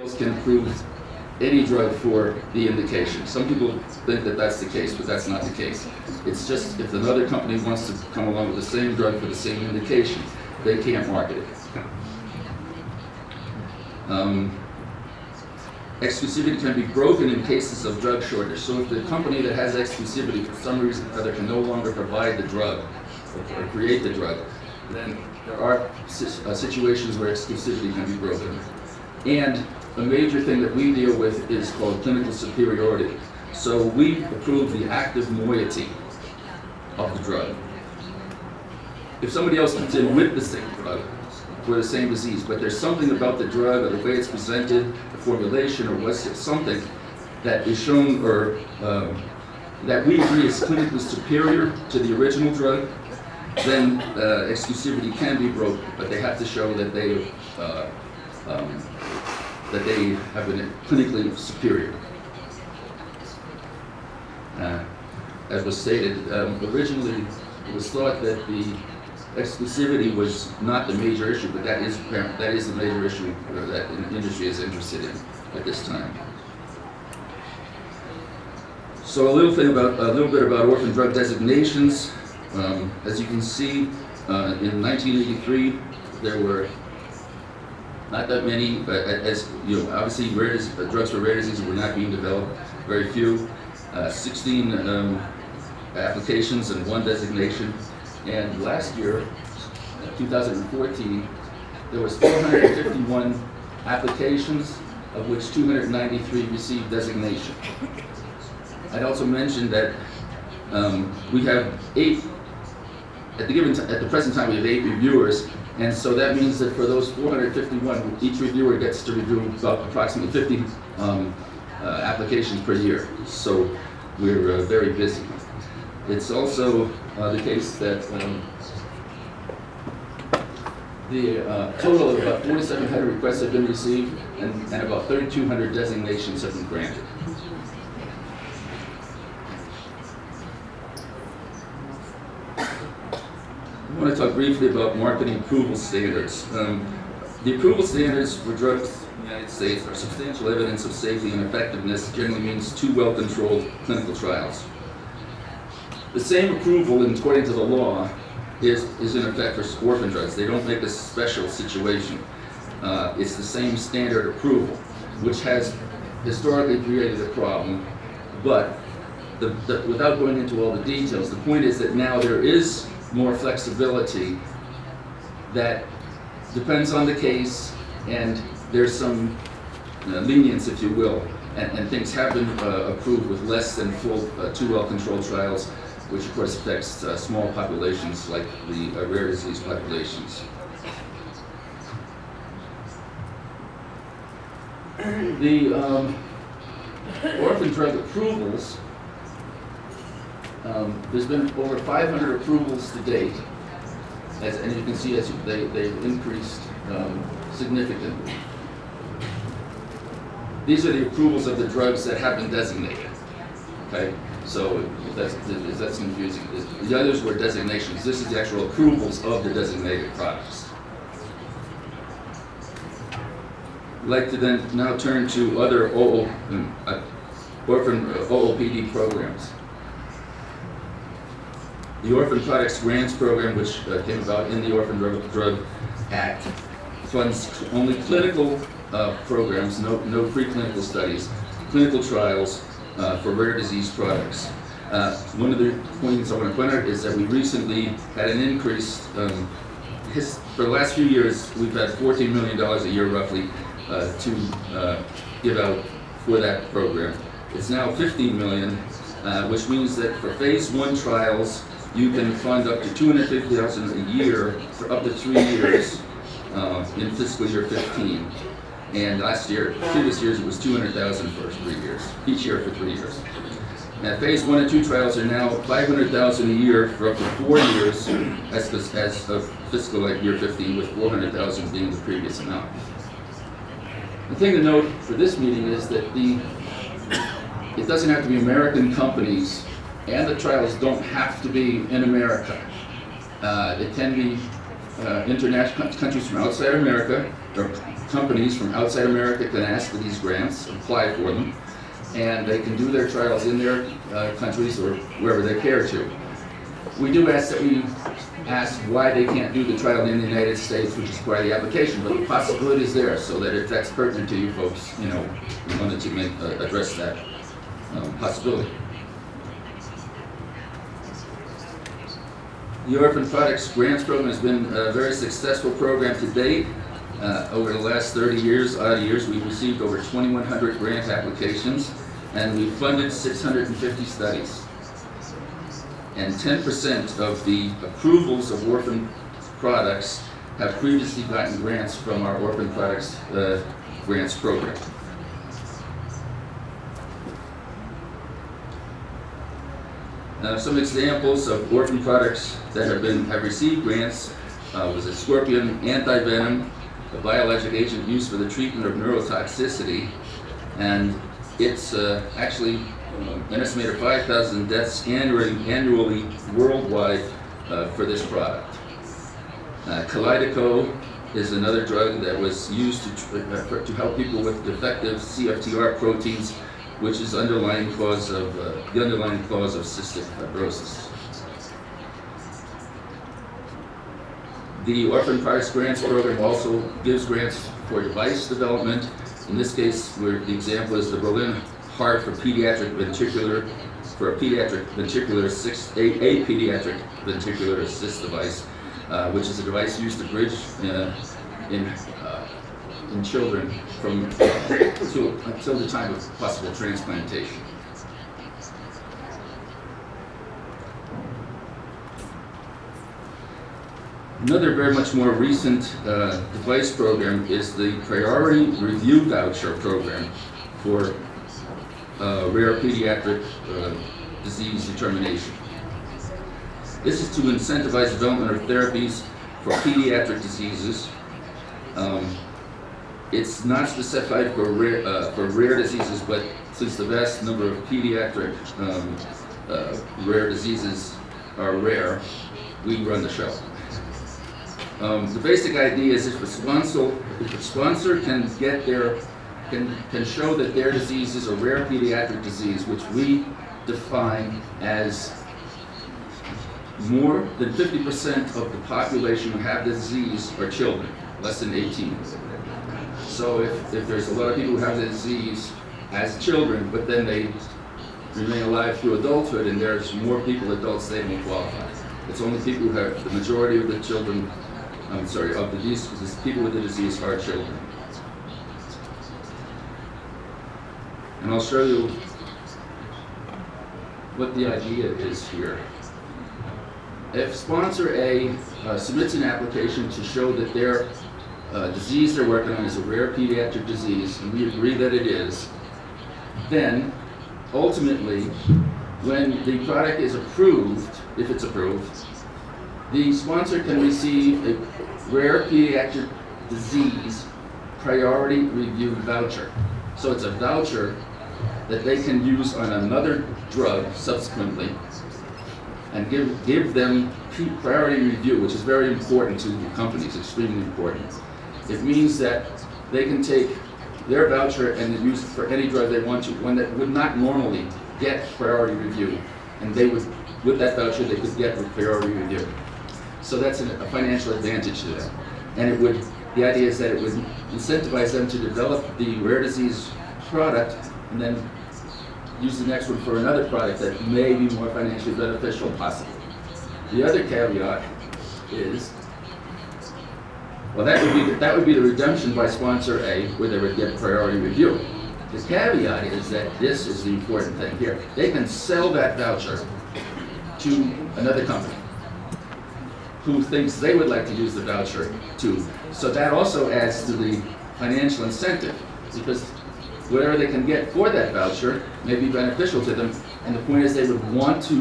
else can approve any drug for the indication. Some people think that that's the case, but that's not the case. It's just if another company wants to come along with the same drug for the same indication, they can't market it. Um, exclusivity can be broken in cases of drug shortage. So if the company that has exclusivity for some reason or other can no longer provide the drug or, or create the drug, then there are uh, situations where exclusivity can be broken. And a major thing that we deal with is called clinical superiority. So we approve the active moiety of the drug. If somebody else comes in with the same drug for the same disease, but there's something about the drug or the way it's presented, the formulation or what's something that is shown or um, that we agree is clinically superior to the original drug, then uh, exclusivity can be broken, but they have to show that they uh, um, that they have been clinically superior. Uh, as was stated, um, originally it was thought that the exclusivity was not the major issue, but that is that is the major issue uh, that the industry is interested in at this time. So a little thing about a little bit about orphan drug designations. Um, as you can see, uh, in 1983 there were not that many, but as you know, obviously rare dis- uh, drugs for rare diseases were not being developed. Very few. Uh, 16 um, applications and one designation. And last year, uh, 2014, there was 451 applications, of which 293 received designation. I'd also mention that um, we have eight, at the given, at the present time, we have eight reviewers, and so that means that for those 451, each reviewer gets to review about approximately 50 um, uh, applications per year. So we're uh, very busy. It's also uh, the case that um, the uh, total of about 4,700 requests have been received, and, and about 3,200 designations have been granted. Want to talk briefly about marketing approval standards. Um, the approval standards for drugs in the United States are substantial evidence of safety and effectiveness generally means two well-controlled clinical trials. The same approval, according to the law, is, is in effect for orphan drugs. They don't make a special situation. Uh, it's the same standard approval, which has historically created a problem, but the, the, without going into all the details, the point is that now there is more flexibility that depends on the case, and there's some uh, lenience, if you will, and, and things have been uh, approved with less than full, uh, two well-controlled trials, which of course affects uh, small populations like the uh, rare disease populations. The um, orphan drug approvals, um, there's been over 500 approvals to date, as, and you can see as they, they've increased um, significantly. These are the approvals of the drugs that have been designated. Okay, so if that's, if that's confusing. The others were designations. This is the actual approvals of the designated products. I'd like to then now turn to other OO, um, uh, orphan uh, OOPD programs. The Orphan Products Grants Program, which uh, came about in the Orphan Drug, Drug Act, funds only clinical uh, programs, no, no preclinical studies, clinical trials uh, for rare disease products. Uh, one of the points I want to point out is that we recently had an increase. Um, his, for the last few years, we've had $14 million a year roughly uh, to uh, give out for that program. It's now 15 million, uh, which means that for phase one trials, you can fund up to 250,000 a year for up to three years uh, in fiscal year 15. And last year, previous years, it was 200,000 for three years, each year for three years. Now, phase one and two trials are now 500,000 a year for up to four years as, as of fiscal year 15, with 400,000 being the previous amount. The thing to note for this meeting is that the, it doesn't have to be American companies, and the trials don't have to be in America. Uh, it can be uh, international countries from outside America, or companies from outside America can ask for these grants, apply for them, and they can do their trials in their uh, countries or wherever they care to. We do ask that we ask why they can't do the trial in the United States, which is part of the application, but the possibility is there, so that if that's pertinent to you folks, you know, we wanted to make, uh, address that um, possibility. The Orphan Products Grants Program has been a very successful program to date. Uh, over the last 30 years, odd years, we've received over 2,100 grant applications, and we've funded 650 studies. And 10% of the approvals of orphan products have previously gotten grants from our Orphan Products uh, Grants Program. Now, some examples of orphan products that have been, have received grants uh, was a scorpion antivenom, a biologic agent used for the treatment of neurotoxicity, and it's uh, actually uh, an estimated 5,000 deaths annually, annually worldwide uh, for this product. Uh, Kalydeco is another drug that was used to, uh, to help people with defective CFTR proteins which is underlying cause of, uh, the underlying cause of cystic fibrosis. The Orphan Products Grants Program also gives grants for device development. In this case, where the example is the Berlin Heart for Pediatric Ventricular, for a pediatric ventricular assist, a, a pediatric ventricular assist device, uh, which is a device used to bridge uh, in in children from to, until the time of possible transplantation. Another very much more recent uh, device program is the Priority Review Voucher Program for uh, rare pediatric uh, disease determination. This is to incentivize development of therapies for pediatric diseases um, it's not specified for rare, uh, for rare diseases, but since the vast number of pediatric um, uh, rare diseases are rare, we run the show. Um, the basic idea is if a sponsor, if a sponsor can get their, can, can show that their disease is a rare pediatric disease, which we define as more than 50% of the population who have the disease are children, less than 18. So if, if there's a lot of people who have the disease as children, but then they remain alive through adulthood, and there's more people, adults, they won't qualify. It's only people who have, the majority of the children, I'm sorry, of the disease, people with the disease are children. And I'll show you what the idea is here. If sponsor A uh, submits an application to show that their uh, disease they're working on is a rare pediatric disease, and we agree that it is, then ultimately, when the product is approved, if it's approved, the sponsor can receive a rare pediatric disease priority review voucher. So it's a voucher that they can use on another drug subsequently and give, give them priority review, which is very important to the companies, extremely important. It means that they can take their voucher and use it for any drug they want to, one that would not normally get priority review. And they would, with that voucher, they could get priority review. So that's an- a financial advantage to them. And it would, the idea is that it would incentivize them to develop the rare disease product and then use the next one for another product that may be more financially beneficial possibly. The other caveat is, well, that would be, the- that would be the redemption by sponsor A, where they would get priority review. The caveat is that this is the important thing here. They can sell that voucher to another company who thinks they would like to use the voucher too. So that also adds to the financial incentive, because whatever they can get for that voucher may be beneficial to them. And the point is they would want to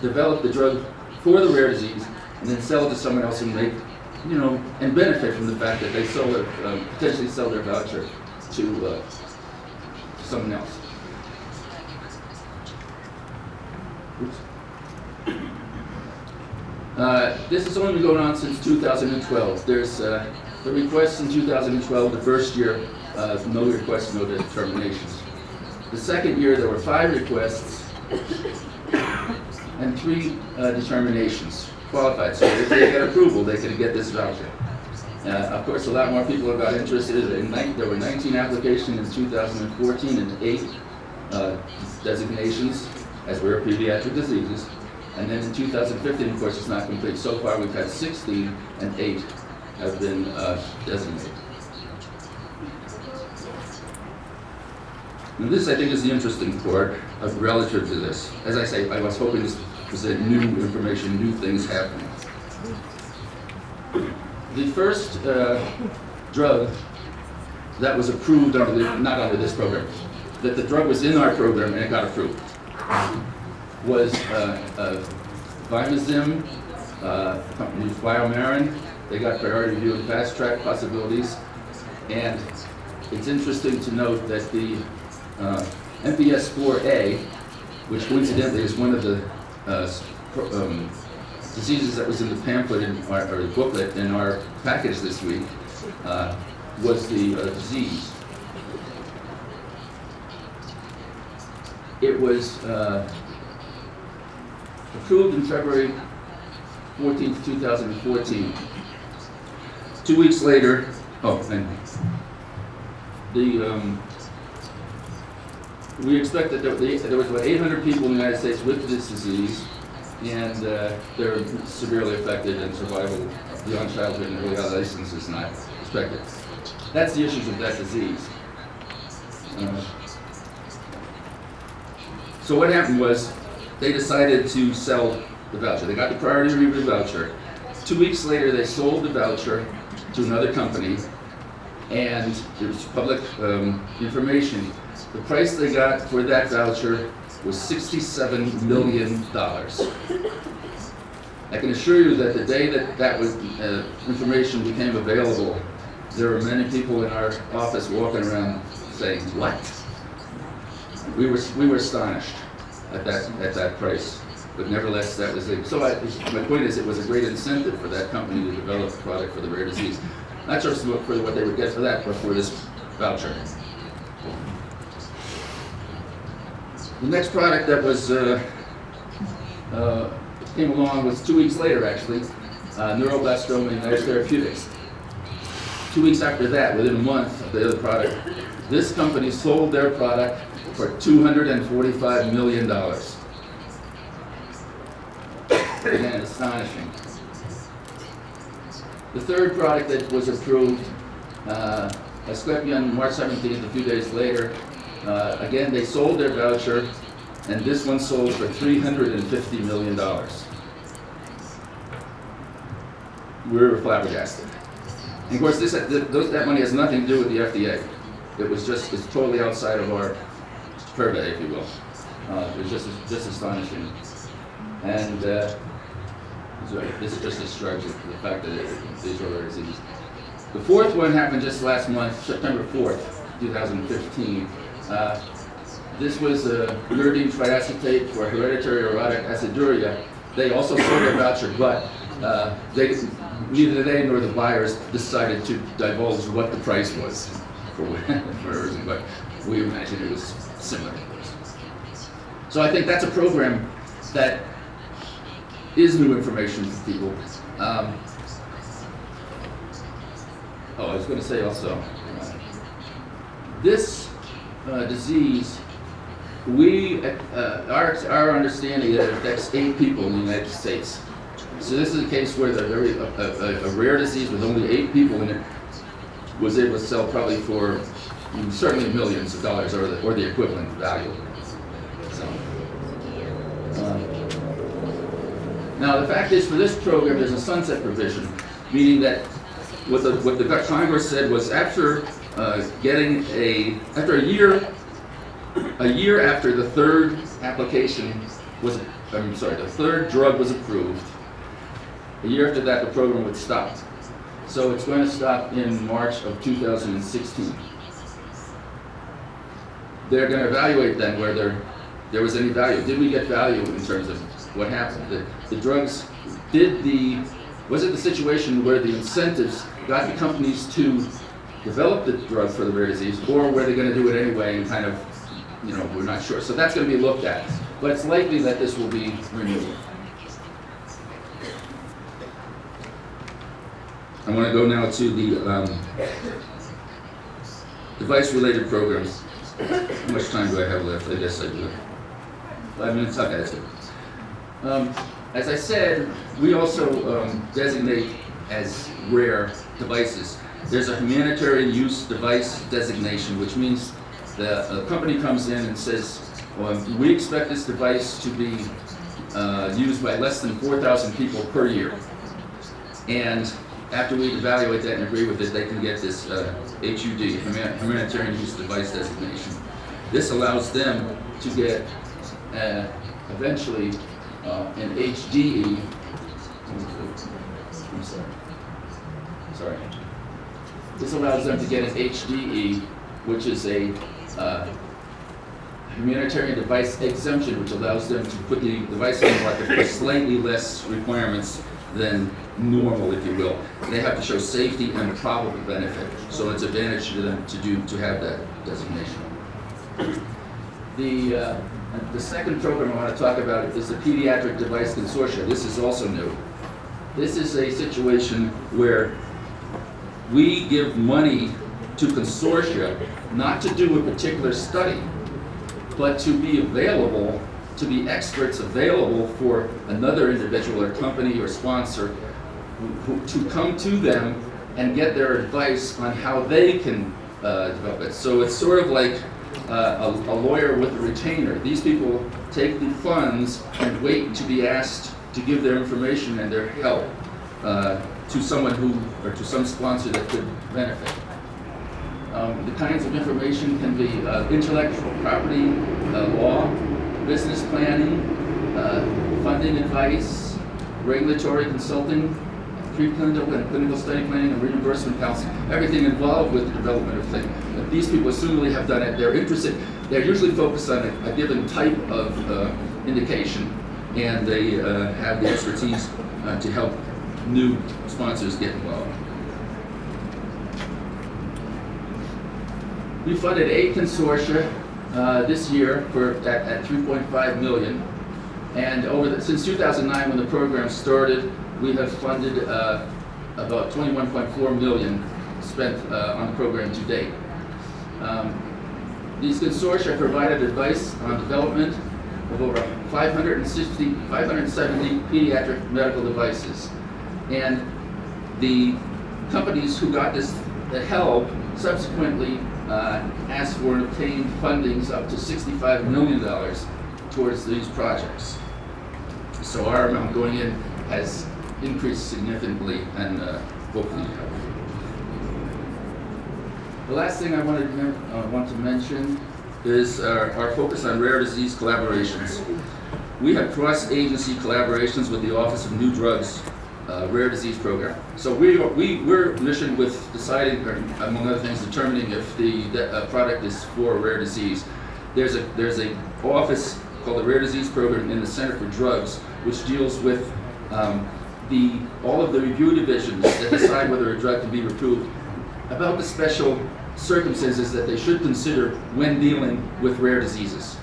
develop the drug for the rare disease and then sell it to someone else and make, you know, and benefit from the fact that they sell it, um, potentially sell their voucher to, uh, someone else. Uh, this has only been going on since 2012. There's uh, The requests in 2012, the first year, uh, no requests, no determinations. The second year, there were five requests and three uh, determinations qualified. So if they get approval, they can get this voucher. Uh, Of course, a lot more people have got interested. In There were 19 applications in 2014 and eight uh, designations as rare pediatric diseases. And then in 2015, of course, it's not complete. So far, we've had 16 and eight have been uh, designated. And this, I think, is the interesting part relative to this. As I say, I was hoping to present new information, new things happening. The first uh, drug that was approved under the, not under this program, that the drug was in our program and it got approved, was uh, uh, Vimizim, uh, Biomarin. They got priority review and fast track possibilities. And it's interesting to note that the uh, MPS 4A, which coincidentally is one of the uh, um, diseases that was in the pamphlet in our, or the booklet in our package this week, uh, was the uh, disease. It was uh, approved in February 14th, 2014. Two weeks later, oh, and the, um, we expect that there, there was about 800 people in the United States with this disease, and uh, they're severely affected, and survival beyond childhood and early adolescence is not expected. That's the issues of that disease. Uh, so what happened was, they decided to sell the voucher. They got the priority review voucher. Two weeks later, they sold the voucher to another company, and it was public um, information. The price they got for that voucher was $67 million. I can assure you that the day that that was, uh, information became available, there were many people in our office walking around saying, what? We were, we were astonished at that, at that price. But nevertheless, that was a, so I, my point is, it was a great incentive for that company to develop a product for the rare disease. Not just for what they would get for that, but for this voucher. The next product that was, uh, uh, came along was two weeks later, actually, uh, neuroblastoma United Therapeutics. Two weeks after that, within a month of the other product, this company sold their product for $245 million. Again, astonishing. The third product that was approved, uh, Asklepion, March 17th, a few days later, uh, again, they sold their voucher, and this one sold for $350 million. We were flabbergasted. And of course, this, th- those- that money has nothing to do with the FDA. It was just, it's totally outside of our purvey, if you will. Uh, It was just, just astonishing. And uh, this just describes the fact that it- these are rare diseases. The fourth one happened just last month, September 4th, 2015. Uh, This was a uridine triacetate for hereditary orotic aciduria. They also sold their voucher, but uh, they, neither they nor the buyers decided to divulge what the price was for for everything, but we imagine it was similar. So I think that's a program that is new information for people. Um, oh, I was going to say also, uh, this uh, disease, we, uh, our, our understanding that it affects eight people in the United States. So this is a case where the very, a, a, a rare disease with only eight people in it was able to sell probably for certainly millions of dollars or the, or the equivalent value. So, um, now, the fact is, for this program, there's a sunset provision, meaning that what the, what the Congress said was after uh, getting a, after a year, a year after the third application was, I'm sorry, the third drug was approved, a year after that, the program would stop. So it's going to stop in March of 2016. They're going to evaluate then whether there was any value. Did we get value in terms of what happened? The, the drugs, did the, was it the situation where the incentives got the companies to develop the drug for the rare disease, or were they gonna do it anyway and kind of, you know, we're not sure. So that's gonna be looked at, but it's likely that this will be renewed. I want to go now to the um, device-related programs. How much time do I have left? I guess I do. Five minutes? Okay, that's good. Um, As I said, we also um, designate as rare devices. There's a humanitarian use device designation, which means the a company comes in and says, well, we expect this device to be uh, used by less than 4,000 people per year. And after we evaluate that and agree with it, they can get this uh, HUD, Humanitarian Use Device designation. This allows them to get uh, eventually uh, an HDE. I'm sorry. Sorry. This allows them to get an HDE, which is a uh, humanitarian device exemption, which allows them to put the device on the market for slightly less requirements than normal, if you will. They have to show safety and probable benefit, so it's advantage to them to do, to have that designation. The, uh, the second program I want to talk about is the Pediatric Device Consortia. This is also new. This is a situation where we give money to consortia not to do a particular study, but to be available, to be experts available for another individual or company or sponsor who, to come to them and get their advice on how they can uh, develop it. So it's sort of like uh, a, a lawyer with a retainer. These people take the funds and wait to be asked to give their information and their help uh, to someone who, or to some sponsor that could benefit. Um, The kinds of information can be uh, intellectual property, uh, law, business planning, uh, funding advice, regulatory consulting, preclinical and clinical study planning, and reimbursement counseling, everything involved with the development of things. But These people assumably have done it, they're interested, they're usually focused on a a given type of uh, indication, and they uh, have the expertise to help new sponsors get involved. We funded eight consortia uh, this year for, at, at 3.5 million. And over the, since 2009, when the program started, we have funded uh, about 21.4 million spent uh, on the program to date. Um, these consortia provided advice on development of over 560, 570 pediatric medical devices. And the companies who got this, the help subsequently uh, asked for and obtained fundings up to $65 million towards these projects. So our amount going in has increased significantly and uh, hopefully. The last thing I wanted to, uh, want to mention is our, our focus on rare disease collaborations. We have cross-agency collaborations with the Office of New Drugs uh, Rare Disease Program. So we, are- we, we're mission with deciding, among other things, determining if the, the uh, product is for a rare disease. There's a, there's a office called the Rare Disease Program in the Center for Drugs, which deals with um, the, all of the review divisions that decide whether a drug can be approved about the special circumstances that they should consider when dealing with rare diseases.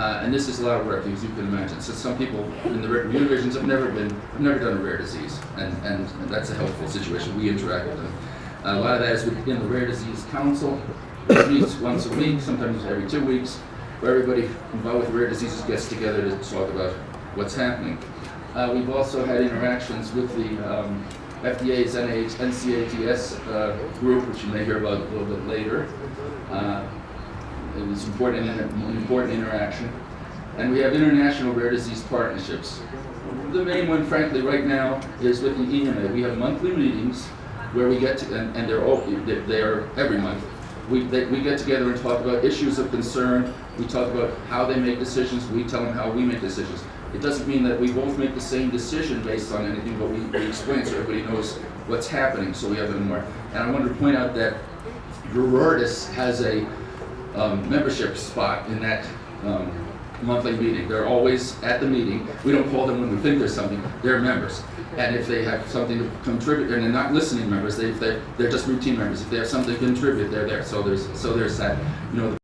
Uh, and this is a lot of work, as you can imagine. So some people in the review divisions have never been, have never done a rare disease, and, and that's a helpful situation. We interact with them. a lot of that is within the Rare Disease Council, which meets once a week, sometimes every two weeks, where everybody involved with rare diseases gets together to talk about what's happening. Uh, we've also had interactions with the um, FDA's NIH, NCATS uh, group, which you may hear about a little bit later. It was important, an important interaction. And we have international rare disease partnerships. The main one, frankly, right now is with the EMA. We have monthly meetings where we get to, and, and they're all, they're, they're every month. We, they, we get together and talk about issues of concern. We talk about how they make decisions. We tell them how we make decisions. It doesn't mean that we both make the same decision based on anything, but we, we explain so everybody knows what's happening, so we have it more. And I wanted to point out that Gerardus has a um, membership spot in that um, monthly meeting. They're always at the meeting. We don't call them when we think there's something. They're members. And if they have something to contribute, and they're not listening members, they, if they're, they're just routine members. If they have something to contribute, they're there. So there's, so there's that, you know,